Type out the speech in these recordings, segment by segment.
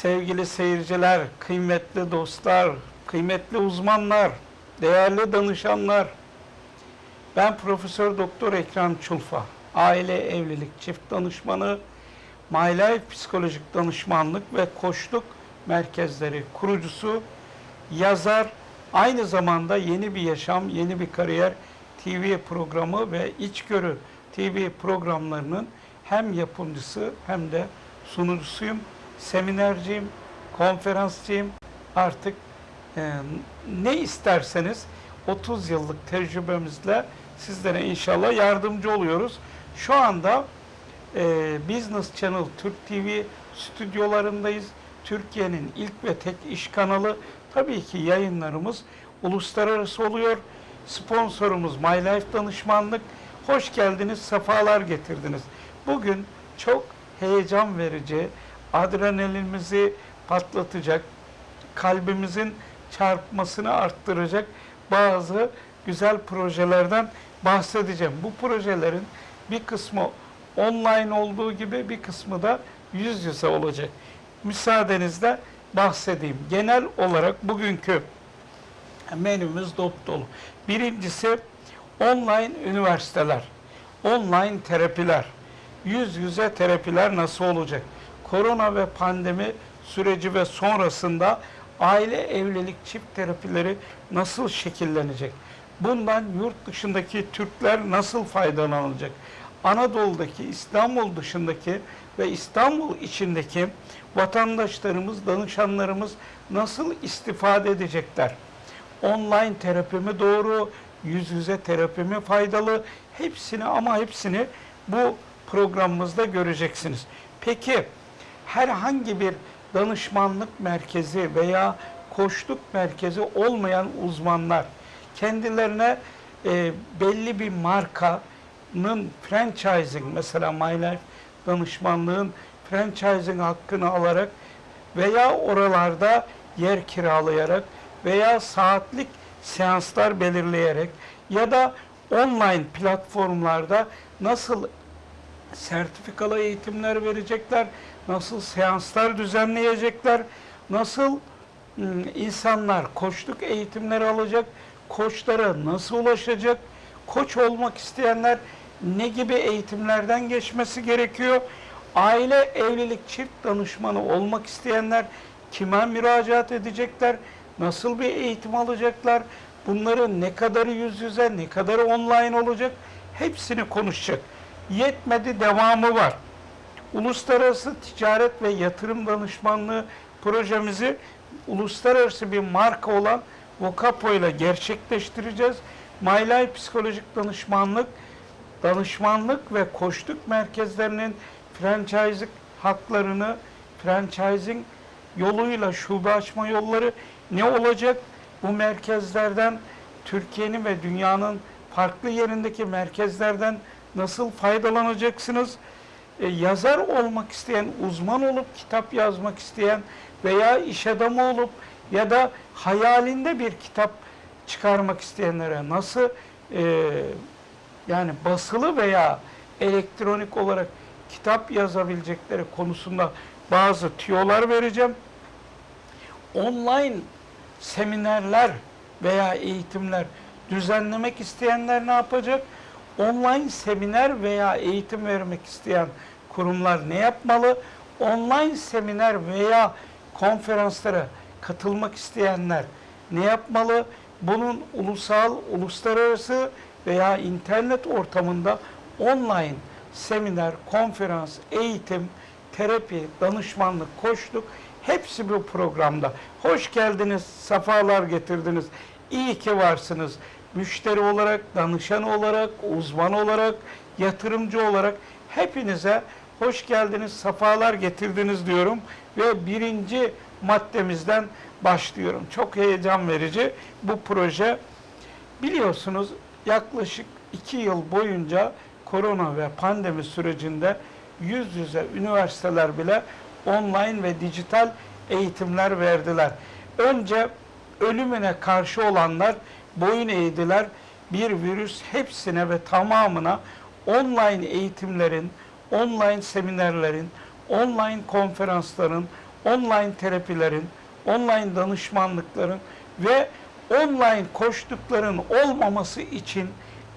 Sevgili seyirciler, kıymetli dostlar, kıymetli uzmanlar, değerli danışanlar. Ben Profesör Doktor Ekrem Çulfa. Aile, evlilik, çift danışmanı, My Life Psikolojik Danışmanlık ve Koçluk Merkezleri kurucusu, yazar, aynı zamanda Yeni Bir Yaşam, Yeni Bir Kariyer TV programı ve İçgörü TV programlarının hem yapımcısı hem de sunucusuyum. Seminerciyim, konferansçıyım. Artık e, ne isterseniz 30 yıllık tecrübemizle sizlere inşallah yardımcı oluyoruz. Şu anda e, Business Channel Türk TV stüdyolarındayız. Türkiye'nin ilk ve tek iş kanalı. Tabii ki yayınlarımız uluslararası oluyor. Sponsorumuz My Life Danışmanlık. Hoş geldiniz, sefalar getirdiniz. Bugün çok heyecan verici, adrenalinimizi patlatacak, kalbimizin çarpmasını arttıracak bazı güzel projelerden bahsedeceğim. Bu projelerin bir kısmı online olduğu gibi bir kısmı da yüz yüze olacak. Müsaadenizle bahsedeyim. Genel olarak bugünkü menümüz dop dolu. Birincisi online üniversiteler, online terapiler, yüz yüze terapiler nasıl olacak? Korona ve pandemi süreci ve sonrasında aile evlilik çift terapileri nasıl şekillenecek? Bundan yurt dışındaki Türkler nasıl faydalanacak? Anadolu'daki, İstanbul dışındaki ve İstanbul içindeki vatandaşlarımız, danışanlarımız nasıl istifade edecekler? Online terapi mi doğru, yüz yüze terapi mi faydalı? Hepsini ama hepsini bu programımızda göreceksiniz. Peki herhangi bir danışmanlık merkezi veya koçluk merkezi olmayan uzmanlar kendilerine e, belli bir markanın franchising mesela My Life danışmanlığın franchising hakkını alarak veya oralarda yer kiralayarak veya saatlik seanslar belirleyerek ya da online platformlarda nasıl sertifikalı eğitimler verecekler, nasıl seanslar düzenleyecekler, nasıl ım, insanlar koçluk eğitimleri alacak, koçlara nasıl ulaşacak, koç olmak isteyenler ne gibi eğitimlerden geçmesi gerekiyor, aile evlilik çift danışmanı olmak isteyenler kime müracaat edecekler, nasıl bir eğitim alacaklar, bunların ne kadarı yüz yüze, ne kadarı online olacak, hepsini konuşacak. Yetmedi devamı var. Uluslararası Ticaret ve Yatırım Danışmanlığı projemizi uluslararası bir marka olan Vocapo ile gerçekleştireceğiz. Life Psikolojik Danışmanlık, danışmanlık ve koçluk merkezlerinin franchising haklarını, franchising yoluyla şube açma yolları ne olacak? Bu merkezlerden Türkiye'nin ve dünyanın farklı yerindeki merkezlerden nasıl faydalanacaksınız? E, yazar olmak isteyen, uzman olup kitap yazmak isteyen veya iş adamı olup ya da hayalinde bir kitap çıkarmak isteyenlere nasıl e, yani basılı veya elektronik olarak kitap yazabilecekleri konusunda bazı tüyolar vereceğim. Online seminerler veya eğitimler düzenlemek isteyenler ne yapacak? Online seminer veya eğitim vermek isteyen kurumlar ne yapmalı? Online seminer veya konferanslara katılmak isteyenler ne yapmalı? Bunun ulusal, uluslararası veya internet ortamında online seminer, konferans, eğitim, terapi, danışmanlık, koçluk hepsi bu programda. Hoş geldiniz, sefalar getirdiniz. İyi ki varsınız. Müşteri olarak, danışan olarak, uzman olarak, yatırımcı olarak hepinize hoş geldiniz, sefalar getirdiniz diyorum. Ve birinci maddemizden başlıyorum. Çok heyecan verici bu proje. Biliyorsunuz yaklaşık iki yıl boyunca korona ve pandemi sürecinde yüz yüze üniversiteler bile online ve dijital eğitimler verdiler. Önce ölümüne karşı olanlar boyun eğdiler. Bir virüs hepsine ve tamamına online eğitimlerin, online seminerlerin, online konferansların, online terapilerin, online danışmanlıkların ve online koştukların olmaması için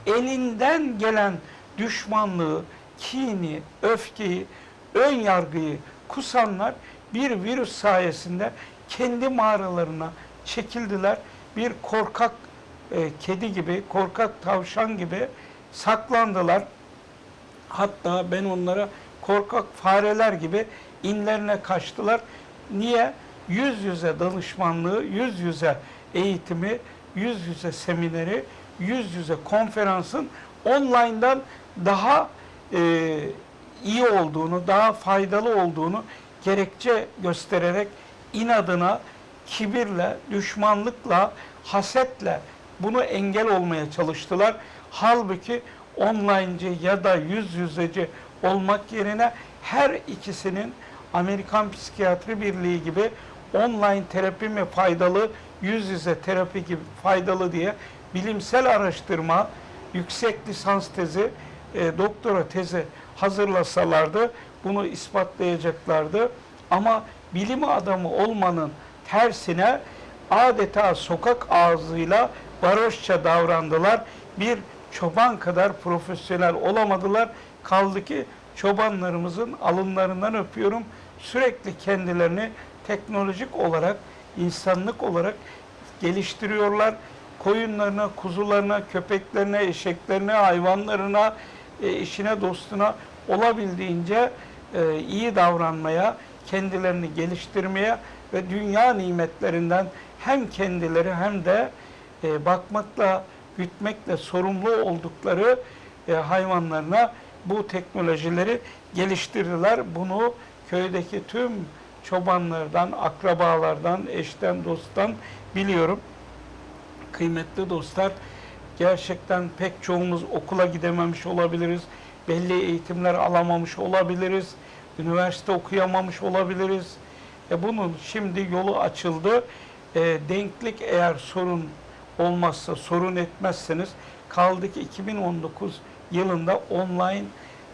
elinden gelen düşmanlığı, kini, öfkeyi, ön yargıyı kusanlar bir virüs sayesinde kendi mağaralarına çekildiler. Bir korkak e, kedi gibi, korkak tavşan gibi saklandılar. Hatta ben onlara korkak fareler gibi inlerine kaçtılar. Niye? Yüz yüze danışmanlığı, yüz yüze eğitimi, yüz yüze semineri, yüz yüze konferansın online'dan daha e, iyi olduğunu, daha faydalı olduğunu gerekçe göstererek inadına, kibirle, düşmanlıkla, hasetle bunu engel olmaya çalıştılar. Halbuki online'cı ya da yüz yüzeci olmak yerine her ikisinin Amerikan Psikiyatri Birliği gibi online terapi mi faydalı, yüz yüze terapi gibi faydalı diye bilimsel araştırma, yüksek lisans tezi, e, doktora tezi hazırlasalardı bunu ispatlayacaklardı. Ama bilim adamı olmanın tersine adeta sokak ağzıyla varoşça davrandılar. Bir çoban kadar profesyonel olamadılar. Kaldı ki çobanlarımızın alınlarından öpüyorum. Sürekli kendilerini teknolojik olarak, insanlık olarak geliştiriyorlar. Koyunlarına, kuzularına, köpeklerine, eşeklerine, hayvanlarına, e, işine, dostuna olabildiğince e, iyi davranmaya, kendilerini geliştirmeye ve dünya nimetlerinden hem kendileri hem de e, bakmakla, gütmekle sorumlu oldukları e, hayvanlarına bu teknolojileri geliştirdiler. Bunu köydeki tüm çobanlardan, akrabalardan, eşten, dosttan biliyorum. Kıymetli dostlar, gerçekten pek çoğumuz okula gidememiş olabiliriz. Belli eğitimler alamamış olabiliriz. Üniversite okuyamamış olabiliriz. E bunun şimdi yolu açıldı. E, denklik eğer sorun olmazsa, sorun etmezseniz kaldı ki 2019 yılında online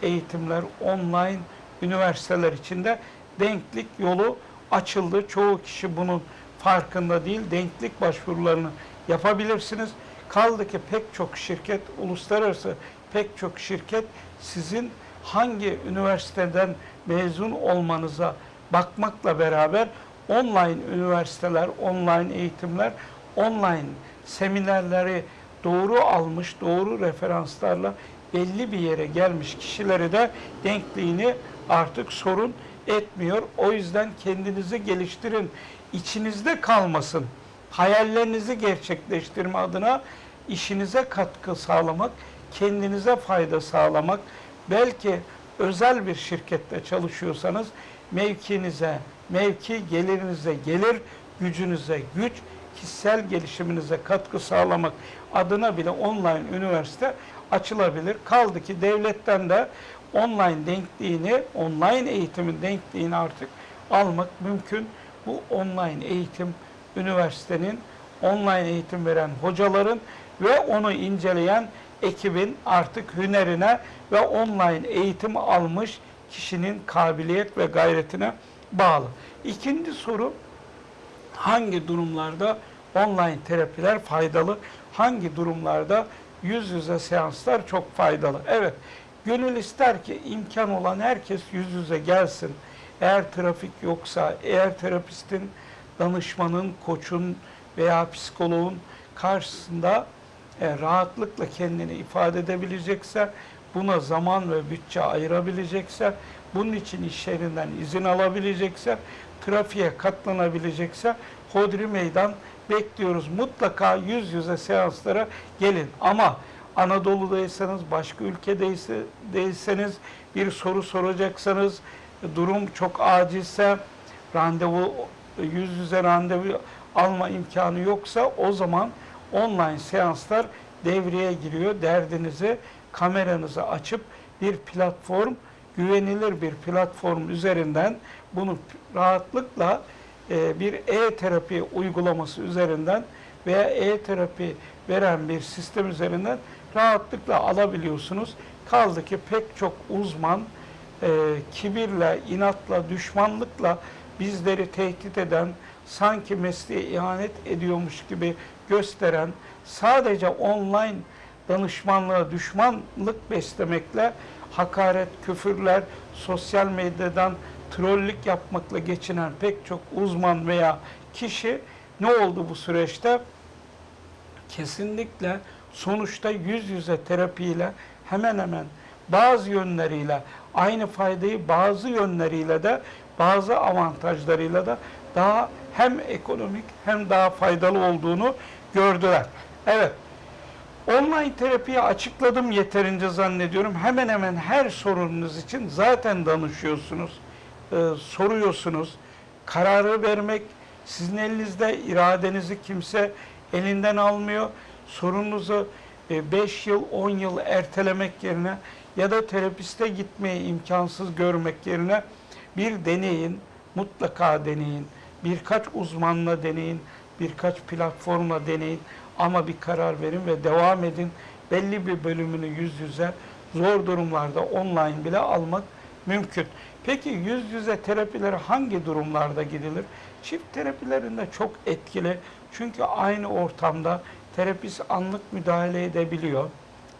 eğitimler, online üniversiteler içinde denklik yolu açıldı. Çoğu kişi bunun farkında değil. Denklik başvurularını yapabilirsiniz. Kaldı ki pek çok şirket, uluslararası pek çok şirket sizin hangi üniversiteden mezun olmanıza bakmakla beraber online üniversiteler, online eğitimler, online seminerleri doğru almış, doğru referanslarla belli bir yere gelmiş kişileri de denkliğini artık sorun etmiyor. O yüzden kendinizi geliştirin. İçinizde kalmasın. Hayallerinizi gerçekleştirme adına işinize katkı sağlamak, kendinize fayda sağlamak, belki özel bir şirkette çalışıyorsanız mevkinize mevki, gelirinize gelir, gücünüze güç, kişisel gelişiminize katkı sağlamak adına bile online üniversite açılabilir. Kaldı ki devletten de online denkliğini, online eğitimin denkliğini artık almak mümkün. Bu online eğitim üniversitenin, online eğitim veren hocaların ve onu inceleyen ekibin artık hünerine ve online eğitim almış kişinin kabiliyet ve gayretine bağlı. İkinci soru hangi durumlarda online terapiler faydalı? Hangi durumlarda yüz yüze seanslar çok faydalı? Evet, gönül ister ki imkan olan herkes yüz yüze gelsin. Eğer trafik yoksa, eğer terapistin, danışmanın, koçun veya psikoloğun karşısında e, rahatlıkla kendini ifade edebilecekse, buna zaman ve bütçe ayırabilecekse, bunun için iş yerinden izin alabilecekse, trafiğe katlanabilecekse Hodri Meydan bekliyoruz. Mutlaka yüz yüze seanslara gelin. Ama Anadolu'daysanız, başka ülkedeyseniz, bir soru soracaksanız, durum çok acilse, randevu, yüz yüze randevu alma imkanı yoksa o zaman online seanslar devreye giriyor. Derdinizi kameranızı açıp bir platform, güvenilir bir platform üzerinden bunu rahatlıkla bir e-terapi uygulaması üzerinden veya e-terapi veren bir sistem üzerinden rahatlıkla alabiliyorsunuz. Kaldı ki pek çok uzman e, kibirle, inatla, düşmanlıkla bizleri tehdit eden, sanki mesleğe ihanet ediyormuş gibi gösteren, sadece online danışmanlığa düşmanlık beslemekle hakaret, küfürler, sosyal medyadan trollük yapmakla geçinen pek çok uzman veya kişi ne oldu bu süreçte? Kesinlikle sonuçta yüz yüze terapiyle hemen hemen bazı yönleriyle aynı faydayı bazı yönleriyle de bazı avantajlarıyla da daha hem ekonomik hem daha faydalı olduğunu gördüler. Evet. Online terapiyi açıkladım yeterince zannediyorum. Hemen hemen her sorununuz için zaten danışıyorsunuz, e, soruyorsunuz. Kararı vermek sizin elinizde, iradenizi kimse elinden almıyor. Sorununuzu 5 yıl, 10 yıl ertelemek yerine ya da terapiste gitmeyi imkansız görmek yerine bir deneyin, mutlaka deneyin. Birkaç uzmanla deneyin, birkaç platformla deneyin ama bir karar verin ve devam edin. Belli bir bölümünü yüz yüze, zor durumlarda online bile almak mümkün. Peki yüz yüze terapilere hangi durumlarda gidilir? Çift terapilerinde çok etkili. Çünkü aynı ortamda terapist anlık müdahale edebiliyor.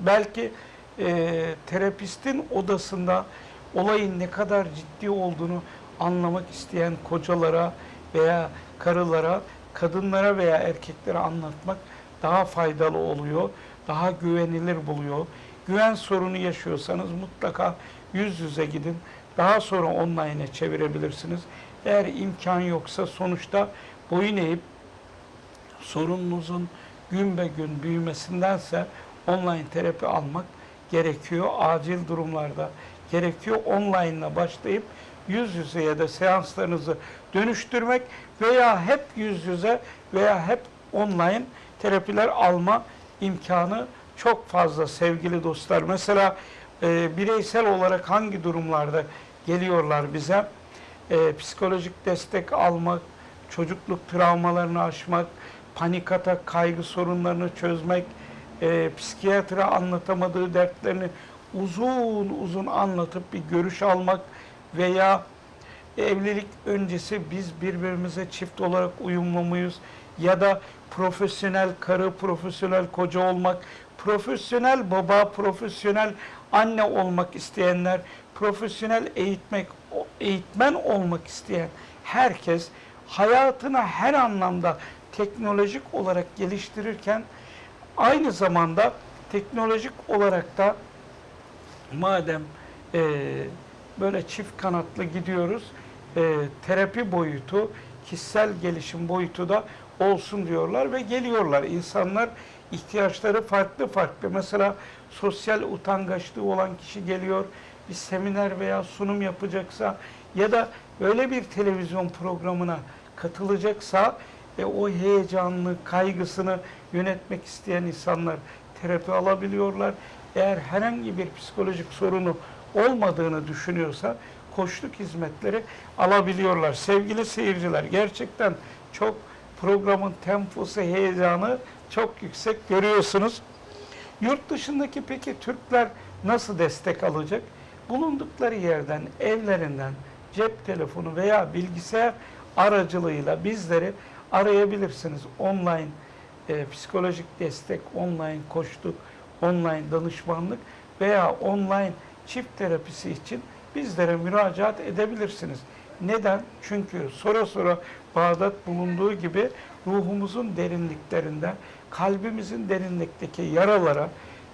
Belki e, terapistin odasında olayın ne kadar ciddi olduğunu anlamak isteyen kocalara veya karılara, kadınlara veya erkeklere anlatmak daha faydalı oluyor, daha güvenilir buluyor. Güven sorunu yaşıyorsanız mutlaka yüz yüze gidin. Daha sonra online'e çevirebilirsiniz. Eğer imkan yoksa sonuçta boyun eğip sorununuzun gün be gün büyümesindense online terapi almak gerekiyor. Acil durumlarda gerekiyor. Online ile başlayıp yüz yüzeye de seanslarınızı dönüştürmek veya hep yüz yüze veya hep online terapiler alma imkanı çok fazla sevgili dostlar. Mesela e, bireysel olarak hangi durumlarda geliyorlar bize? E, psikolojik destek almak, çocukluk travmalarını aşmak, panik atak, kaygı sorunlarını çözmek, e, psikiyatra anlatamadığı dertlerini uzun uzun anlatıp bir görüş almak veya evlilik öncesi biz birbirimize çift olarak uyumlu muyuz? Ya da profesyonel karı, profesyonel koca olmak, profesyonel baba, profesyonel anne olmak isteyenler, profesyonel eğitmek, eğitmen olmak isteyen herkes hayatını her anlamda teknolojik olarak geliştirirken aynı zamanda teknolojik olarak da madem e, böyle çift kanatlı gidiyoruz, e, terapi boyutu, kişisel gelişim boyutu da olsun diyorlar ve geliyorlar. İnsanlar ihtiyaçları farklı farklı. Mesela sosyal utangaçlığı olan kişi geliyor, bir seminer veya sunum yapacaksa ya da öyle bir televizyon programına katılacaksa e, o heyecanlı, kaygısını yönetmek isteyen insanlar terapi alabiliyorlar. Eğer herhangi bir psikolojik sorunu olmadığını düşünüyorsa koçluk hizmetleri alabiliyorlar. Sevgili seyirciler gerçekten çok programın temposu, heyecanı çok yüksek görüyorsunuz. Yurt dışındaki peki Türkler nasıl destek alacak? Bulundukları yerden, evlerinden cep telefonu veya bilgisayar aracılığıyla bizleri arayabilirsiniz. Online e, psikolojik destek, online koçluk, online danışmanlık veya online çift terapisi için bizlere müracaat edebilirsiniz. Neden? Çünkü sonra sonra Bağdat bulunduğu gibi ruhumuzun derinliklerinde, kalbimizin derinlikteki yaralara,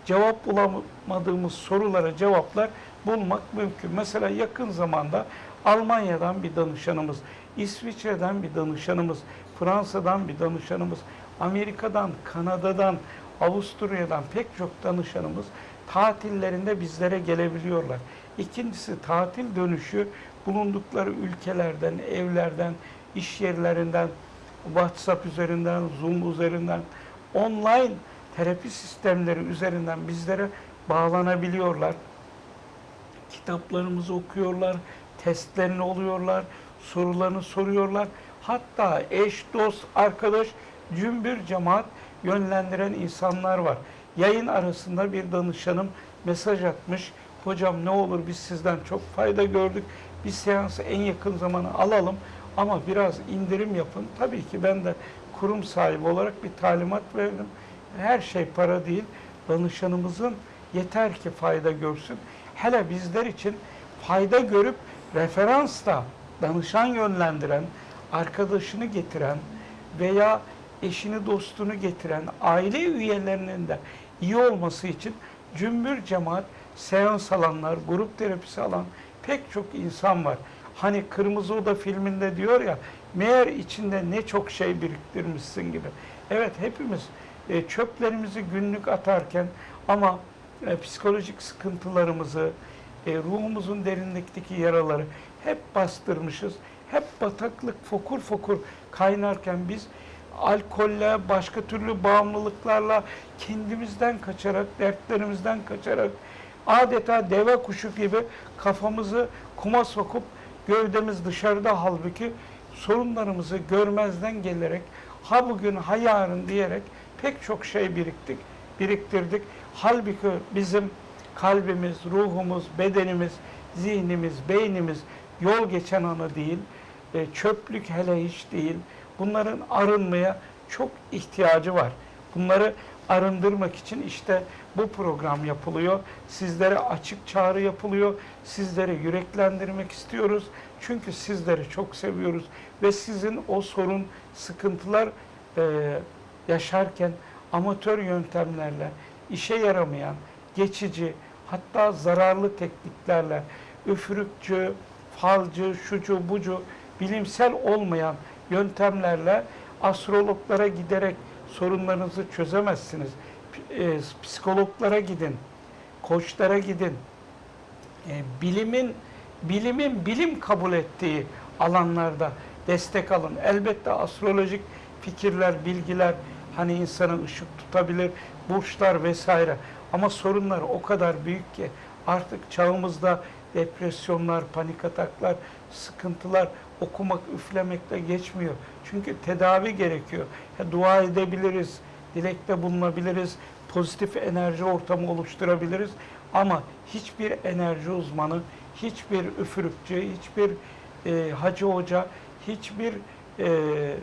cevap bulamadığımız sorulara cevaplar bulmak mümkün. Mesela yakın zamanda Almanya'dan bir danışanımız, İsviçre'den bir danışanımız, Fransa'dan bir danışanımız, Amerika'dan, Kanada'dan, Avusturya'dan pek çok danışanımız tatillerinde bizlere gelebiliyorlar. İkincisi tatil dönüşü bulundukları ülkelerden, evlerden, iş yerlerinden, WhatsApp üzerinden, Zoom üzerinden, online terapi sistemleri üzerinden bizlere bağlanabiliyorlar. Kitaplarımızı okuyorlar, testlerini oluyorlar, sorularını soruyorlar. Hatta eş, dost, arkadaş, cümbür cemaat yönlendiren insanlar var. Yayın arasında bir danışanım mesaj atmış. Hocam ne olur biz sizden çok fayda gördük. Bir seansı en yakın zamana alalım. Ama biraz indirim yapın. Tabii ki ben de kurum sahibi olarak bir talimat verdim. Her şey para değil. Danışanımızın yeter ki fayda görsün. Hele bizler için fayda görüp referansla danışan yönlendiren, arkadaşını getiren veya eşini dostunu getiren aile üyelerinin de iyi olması için cümbür cemaat seans alanlar, grup terapisi alan pek çok insan var. Hani Kırmızı Oda filminde diyor ya, meğer içinde ne çok şey biriktirmişsin gibi. Evet hepimiz e, çöplerimizi günlük atarken ama e, psikolojik sıkıntılarımızı, e, ruhumuzun derinlikteki yaraları hep bastırmışız. Hep bataklık fokur fokur kaynarken biz alkolle, başka türlü bağımlılıklarla kendimizden kaçarak, dertlerimizden kaçarak adeta deve kuşu gibi kafamızı kuma sokup gövdemiz dışarıda halbuki sorunlarımızı görmezden gelerek ha bugün ha yarın diyerek pek çok şey biriktik, biriktirdik. Halbuki bizim kalbimiz, ruhumuz, bedenimiz, zihnimiz, beynimiz yol geçen anı değil, e, çöplük hele hiç değil. Bunların arınmaya çok ihtiyacı var. Bunları arındırmak için işte bu program yapılıyor. Sizlere açık çağrı yapılıyor. Sizleri yüreklendirmek istiyoruz. Çünkü sizleri çok seviyoruz ve sizin o sorun, sıkıntılar e, yaşarken amatör yöntemlerle, işe yaramayan, geçici, hatta zararlı tekniklerle, üfürükçü, falcı, şucu, bucu, bilimsel olmayan yöntemlerle astrologlara giderek sorunlarınızı çözemezsiniz. E, Psikologlara gidin, koçlara gidin. E, bilimin bilimin bilim kabul ettiği alanlarda destek alın. Elbette astrolojik fikirler, bilgiler hani insana ışık tutabilir, burçlar vesaire. Ama sorunlar o kadar büyük ki artık çağımızda depresyonlar, panik ataklar, sıkıntılar okumak, üflemekle geçmiyor. Çünkü tedavi gerekiyor. Ya, dua edebiliriz, dilekte bulunabiliriz, pozitif enerji ortamı oluşturabiliriz. Ama hiçbir enerji uzmanı, hiçbir üfürükçü, hiçbir e, hacı hoca, hiçbir e,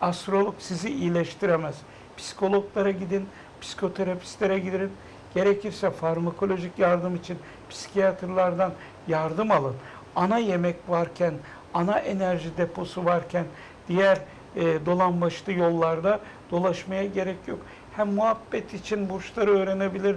astrolog sizi iyileştiremez. Psikologlara gidin, psikoterapistlere gidin. Gerekirse farmakolojik yardım için psikiyatrlardan yardım alın. Ana yemek varken, ana enerji deposu varken diğer e, dolan yollarda dolaşmaya gerek yok. Hem muhabbet için burçları öğrenebilir,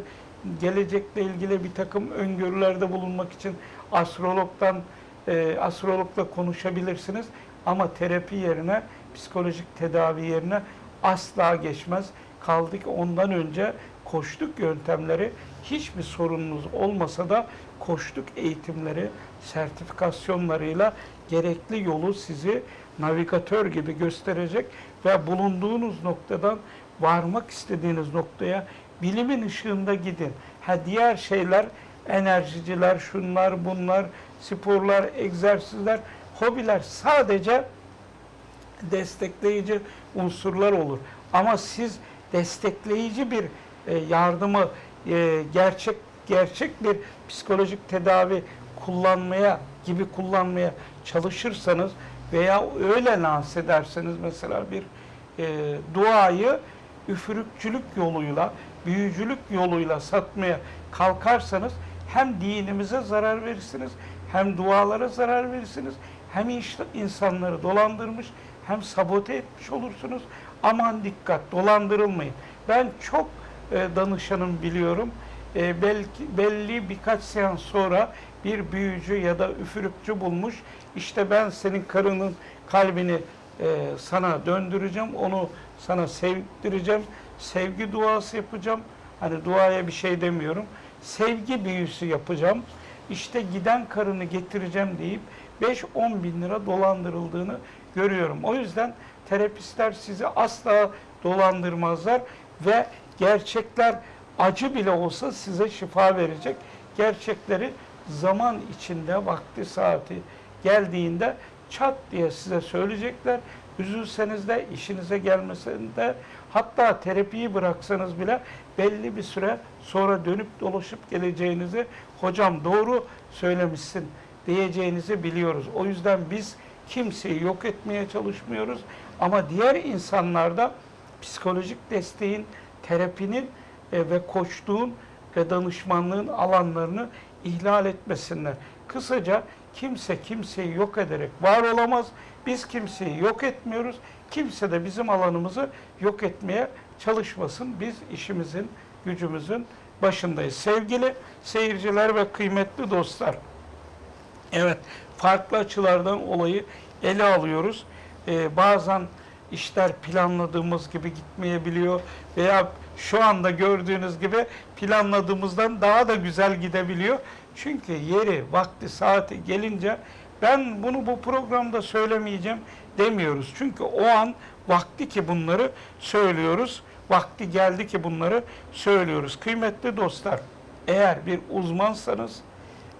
gelecekle ilgili bir takım öngörülerde bulunmak için astrologdan e, astrologla konuşabilirsiniz. Ama terapi yerine, psikolojik tedavi yerine asla geçmez. Kaldı ki ondan önce koştuk yöntemleri hiçbir sorununuz olmasa da koştuk eğitimleri, sertifikasyonlarıyla gerekli yolu sizi navigatör gibi gösterecek ve bulunduğunuz noktadan varmak istediğiniz noktaya bilimin ışığında gidin. Ha diğer şeyler enerjiciler, şunlar, bunlar, sporlar, egzersizler, hobiler sadece destekleyici unsurlar olur. Ama siz destekleyici bir e, yardımı e, gerçek gerçek bir psikolojik tedavi kullanmaya gibi kullanmaya çalışırsanız veya öyle lanse ederseniz mesela bir e, duayı üfürükçülük yoluyla, büyücülük yoluyla satmaya kalkarsanız hem dinimize zarar verirsiniz, hem dualara zarar verirsiniz, hem insanları dolandırmış, hem sabote etmiş olursunuz. Aman dikkat, dolandırılmayın. Ben çok e, danışanım biliyorum. E, belki belli birkaç seans sonra bir büyücü ya da üfürükçü bulmuş. İşte ben senin karının kalbini e, sana döndüreceğim, onu sana sevdireceğim, sevgi duası yapacağım. Hani duaya bir şey demiyorum. Sevgi büyüsü yapacağım. İşte giden karını getireceğim deyip 5-10 bin lira dolandırıldığını görüyorum. O yüzden terapistler sizi asla dolandırmazlar ve gerçekler acı bile olsa size şifa verecek. Gerçekleri zaman içinde vakti saati geldiğinde çat diye size söyleyecekler. Üzülseniz de işinize gelmesinde hatta terapiyi bıraksanız bile belli bir süre sonra dönüp dolaşıp geleceğinizi hocam doğru söylemişsin diyeceğinizi biliyoruz. O yüzden biz Kimseyi yok etmeye çalışmıyoruz. Ama diğer insanlarda psikolojik desteğin, terapinin e, ve koçluğun ve danışmanlığın alanlarını ihlal etmesinler. Kısaca kimse kimseyi yok ederek var olamaz. Biz kimseyi yok etmiyoruz. Kimse de bizim alanımızı yok etmeye çalışmasın. Biz işimizin, gücümüzün başındayız. Sevgili seyirciler ve kıymetli dostlar. Evet, farklı açılardan olayı ele alıyoruz. Ee, bazen işler planladığımız gibi gitmeyebiliyor veya şu anda gördüğünüz gibi planladığımızdan daha da güzel gidebiliyor. Çünkü yeri, vakti, saati gelince ben bunu bu programda söylemeyeceğim demiyoruz. Çünkü o an vakti ki bunları söylüyoruz. Vakti geldi ki bunları söylüyoruz. Kıymetli dostlar, eğer bir uzmansanız,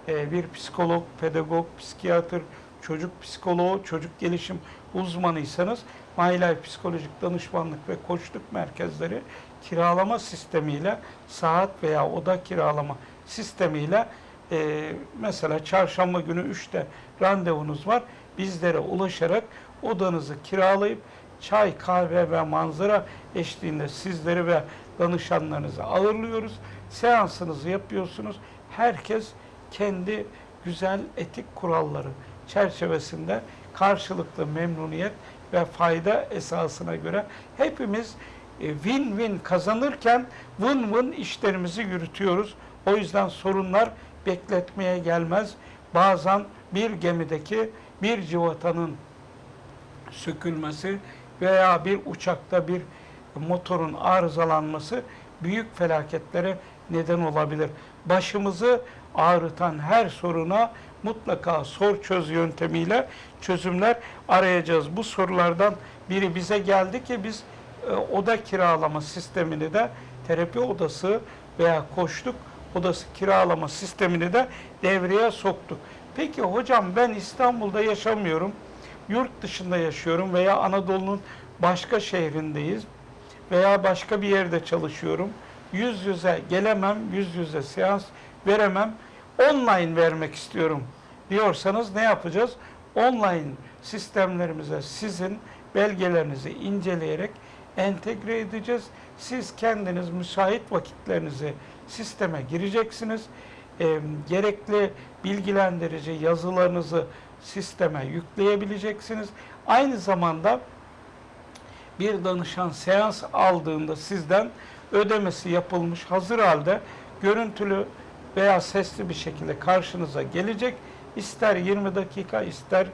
e, bir psikolog, pedagog, psikiyatr, çocuk psikoloğu, çocuk gelişim uzmanıysanız My Life Psikolojik Danışmanlık ve Koçluk Merkezleri kiralama sistemiyle saat veya oda kiralama sistemiyle e, mesela çarşamba günü 3'te randevunuz var. Bizlere ulaşarak odanızı kiralayıp çay, kahve ve manzara eşliğinde sizleri ve danışanlarınızı ağırlıyoruz. Seansınızı yapıyorsunuz. Herkes kendi güzel etik kuralları çerçevesinde karşılıklı memnuniyet ve fayda esasına göre hepimiz e, win-win kazanırken win-win işlerimizi yürütüyoruz. O yüzden sorunlar bekletmeye gelmez. Bazen bir gemideki bir civatanın sökülmesi veya bir uçakta bir motorun arızalanması büyük felaketlere neden olabilir. Başımızı ağrıtan her soruna mutlaka sor çöz yöntemiyle çözümler arayacağız. Bu sorulardan biri bize geldi ki biz e, oda kiralama sistemini de terapi odası veya koçluk odası kiralama sistemini de devreye soktuk. Peki hocam ben İstanbul'da yaşamıyorum. Yurt dışında yaşıyorum veya Anadolu'nun başka şehrindeyiz veya başka bir yerde çalışıyorum. Yüz yüze gelemem, yüz yüze seans veremem. Online vermek istiyorum diyorsanız ne yapacağız? Online sistemlerimize sizin belgelerinizi inceleyerek entegre edeceğiz. Siz kendiniz müsait vakitlerinizi sisteme gireceksiniz. E, gerekli bilgilendirici yazılarınızı sisteme yükleyebileceksiniz. Aynı zamanda bir danışan seans aldığında sizden ödemesi yapılmış hazır halde görüntülü veya sesli bir şekilde karşınıza gelecek. İster 20 dakika, ister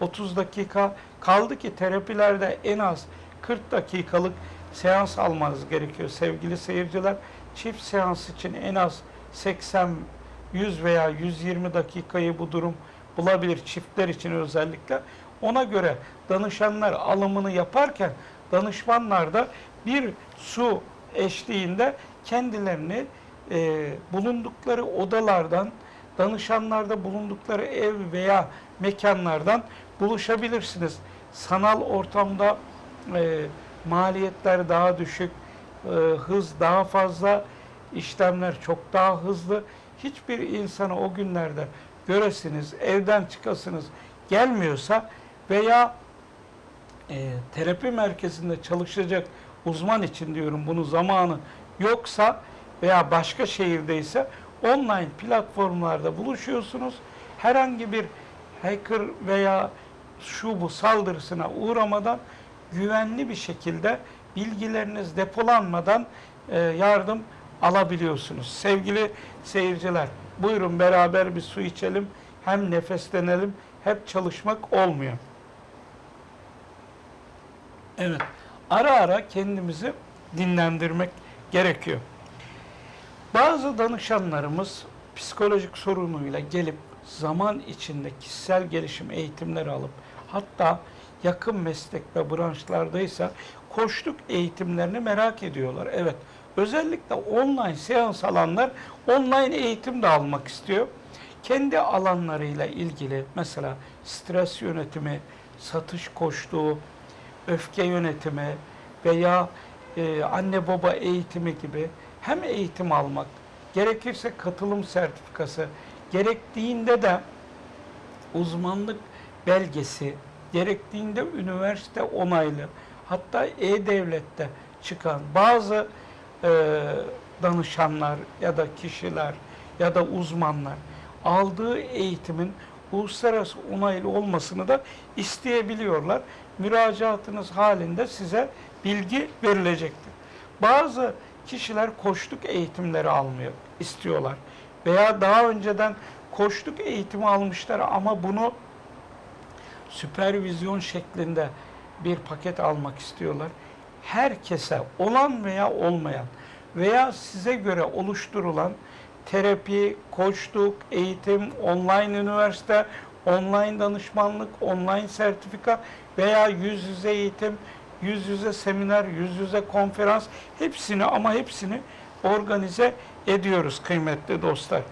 30 dakika. Kaldı ki terapilerde en az 40 dakikalık seans almanız gerekiyor sevgili seyirciler. Çift seans için en az 80, 100 veya 120 dakikayı bu durum bulabilir çiftler için özellikle. Ona göre danışanlar alımını yaparken danışmanlar da bir su eşliğinde kendilerini e, bulundukları odalardan, danışanlarda bulundukları ev veya mekanlardan buluşabilirsiniz. Sanal ortamda e, maliyetler daha düşük, e, hız daha fazla, işlemler çok daha hızlı. Hiçbir insanı o günlerde göresiniz, evden çıkasınız gelmiyorsa veya e, terapi merkezinde çalışacak uzman için diyorum bunu zamanı yoksa veya başka şehirdeyse online platformlarda buluşuyorsunuz. Herhangi bir hacker veya şu bu saldırısına uğramadan güvenli bir şekilde bilgileriniz depolanmadan e, yardım alabiliyorsunuz. Sevgili seyirciler, buyurun beraber bir su içelim, hem nefeslenelim, hep çalışmak olmuyor. Evet, ara ara kendimizi dinlendirmek gerekiyor. Bazı danışanlarımız psikolojik sorunuyla gelip zaman içinde kişisel gelişim eğitimleri alıp hatta yakın meslek ve branşlardaysa koçluk eğitimlerini merak ediyorlar. Evet, özellikle online seans alanlar online eğitim de almak istiyor. Kendi alanlarıyla ilgili mesela stres yönetimi, satış koçluğu, öfke yönetimi veya e, anne baba eğitimi gibi hem eğitim almak, gerekirse katılım sertifikası, gerektiğinde de uzmanlık belgesi gerektiğinde üniversite onaylı, hatta e-devlette çıkan bazı e, danışanlar ya da kişiler ya da uzmanlar aldığı eğitimin uluslararası onaylı olmasını da isteyebiliyorlar. Müracaatınız halinde size bilgi verilecektir. Bazı kişiler koçluk eğitimleri almıyor, istiyorlar. Veya daha önceden koçluk eğitimi almışlar ama bunu süpervizyon şeklinde bir paket almak istiyorlar. Herkese olan veya olmayan veya size göre oluşturulan terapi, koçluk, eğitim, online üniversite, online danışmanlık, online sertifika veya yüz yüze eğitim, yüz yüze seminer, yüz yüze konferans hepsini ama hepsini organize ediyoruz kıymetli dostlar.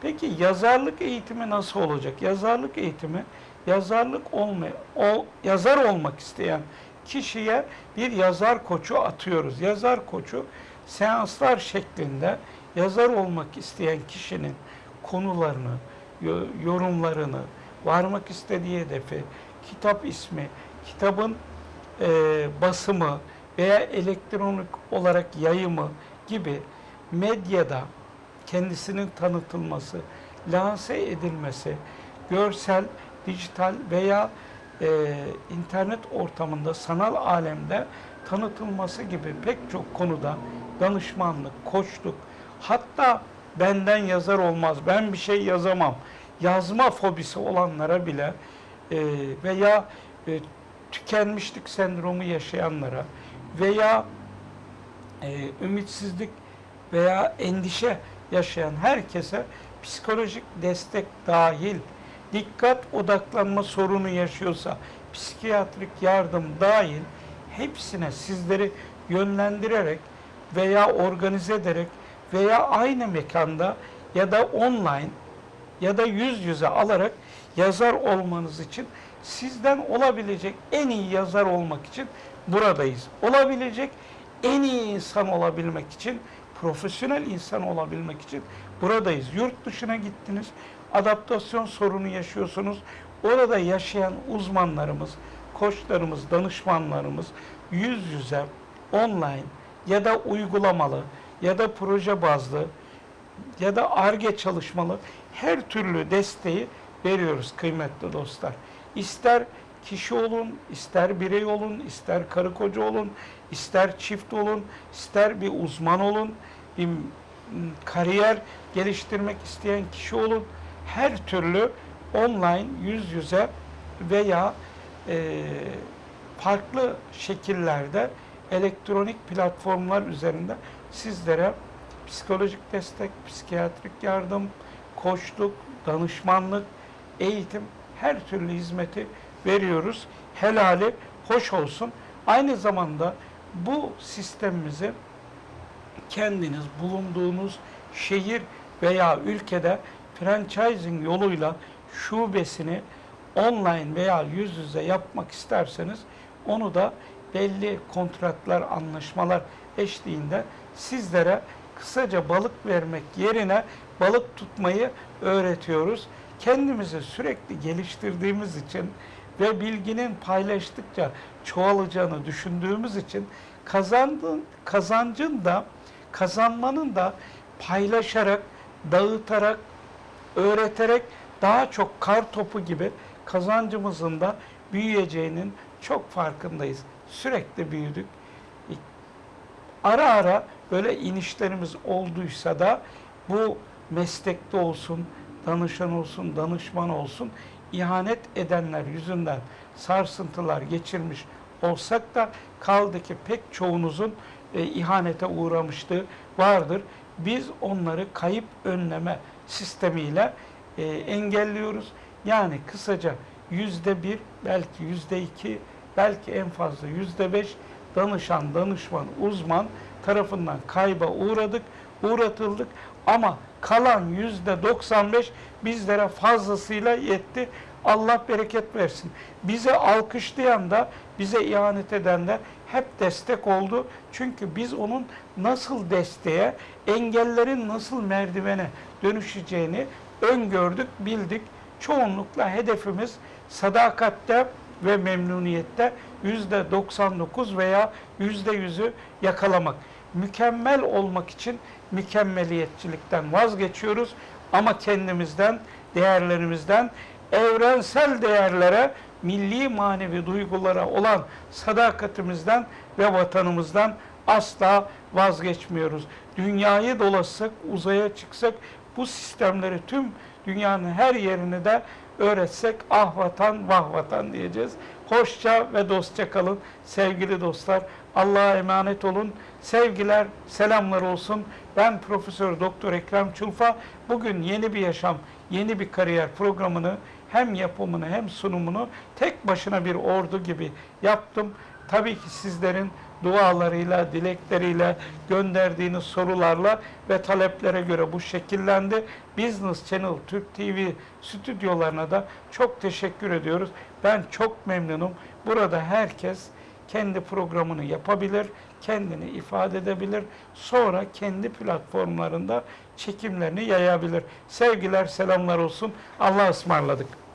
Peki yazarlık eğitimi nasıl olacak? Yazarlık eğitimi yazarlık olmay o yazar olmak isteyen kişiye bir yazar koçu atıyoruz. Yazar koçu seanslar şeklinde yazar olmak isteyen kişinin konularını, yo- yorumlarını, varmak istediği hedefi, kitap ismi, kitabın e, basımı veya elektronik olarak yayımı gibi medyada kendisinin tanıtılması, lanse edilmesi, görsel, dijital veya e, internet ortamında, sanal alemde tanıtılması gibi pek çok konuda danışmanlık, koçluk, hatta benden yazar olmaz, ben bir şey yazamam, yazma fobisi olanlara bile e, veya e, tükenmişlik sendromu yaşayanlara veya e, ümitsizlik veya endişe yaşayan herkese psikolojik destek dahil, dikkat odaklanma sorunu yaşıyorsa psikiyatrik yardım dahil hepsine sizleri yönlendirerek veya organize ederek veya aynı mekanda ya da online ya da yüz yüze alarak yazar olmanız için sizden olabilecek en iyi yazar olmak için buradayız. Olabilecek en iyi insan olabilmek için, profesyonel insan olabilmek için buradayız. Yurt dışına gittiniz, adaptasyon sorunu yaşıyorsunuz. Orada yaşayan uzmanlarımız, koçlarımız, danışmanlarımız yüz yüze, online ya da uygulamalı ya da proje bazlı ya da ARGE çalışmalı her türlü desteği veriyoruz kıymetli dostlar. İster kişi olun, ister birey olun, ister karı koca olun, ister çift olun, ister bir uzman olun, bir kariyer geliştirmek isteyen kişi olun. Her türlü online, yüz yüze veya e, farklı şekillerde elektronik platformlar üzerinde sizlere psikolojik destek, psikiyatrik yardım, koçluk, danışmanlık, eğitim her türlü hizmeti veriyoruz. Helali hoş olsun. Aynı zamanda bu sistemimizi kendiniz bulunduğunuz şehir veya ülkede franchising yoluyla şubesini online veya yüz yüze yapmak isterseniz onu da belli kontratlar, anlaşmalar eşliğinde sizlere kısaca balık vermek yerine balık tutmayı öğretiyoruz. Kendimizi sürekli geliştirdiğimiz için ve bilginin paylaştıkça çoğalacağını düşündüğümüz için kazandığın, kazancın da kazanmanın da paylaşarak, dağıtarak, öğreterek daha çok kar topu gibi kazancımızın da büyüyeceğinin çok farkındayız. Sürekli büyüdük. Ara ara böyle inişlerimiz olduysa da bu meslekte olsun, danışan olsun, danışman olsun ihanet edenler yüzünden sarsıntılar geçirmiş olsak da kaldı ki pek çoğunuzun e, ihanete uğramışlığı vardır. Biz onları kayıp önleme sistemiyle e, engelliyoruz. Yani kısaca yüzde bir, belki yüzde iki, belki en fazla yüzde beş danışan, danışman, uzman tarafından kayba uğradık, uğratıldık ama kalan yüzde 95 bizlere fazlasıyla yetti. Allah bereket versin. Bize alkışlayan da, bize ihanet eden de hep destek oldu. Çünkü biz onun nasıl desteğe, engellerin nasıl merdivene dönüşeceğini öngördük, bildik. Çoğunlukla hedefimiz sadakatte ve memnuniyette yüzde 99 veya yüzde yüzü yakalamak. Mükemmel olmak için mükemmeliyetçilikten vazgeçiyoruz ama kendimizden, değerlerimizden, evrensel değerlere, milli manevi duygulara olan sadakatimizden ve vatanımızdan asla vazgeçmiyoruz. Dünyayı dolaşsak, uzaya çıksak bu sistemleri tüm dünyanın her yerini de öğretsek ah vatan vah vatan diyeceğiz. Hoşça ve dostça kalın sevgili dostlar. Allah'a emanet olun. Sevgiler, selamlar olsun. Ben Profesör Doktor Ekrem Çulfa. Bugün yeni bir yaşam, yeni bir kariyer programını hem yapımını hem sunumunu tek başına bir ordu gibi yaptım. Tabii ki sizlerin dualarıyla, dilekleriyle, gönderdiğiniz sorularla ve taleplere göre bu şekillendi. Business Channel Türk TV stüdyolarına da çok teşekkür ediyoruz. Ben çok memnunum. Burada herkes kendi programını yapabilir, kendini ifade edebilir. Sonra kendi platformlarında çekimlerini yayabilir. Sevgiler, selamlar olsun. Allah'a ısmarladık.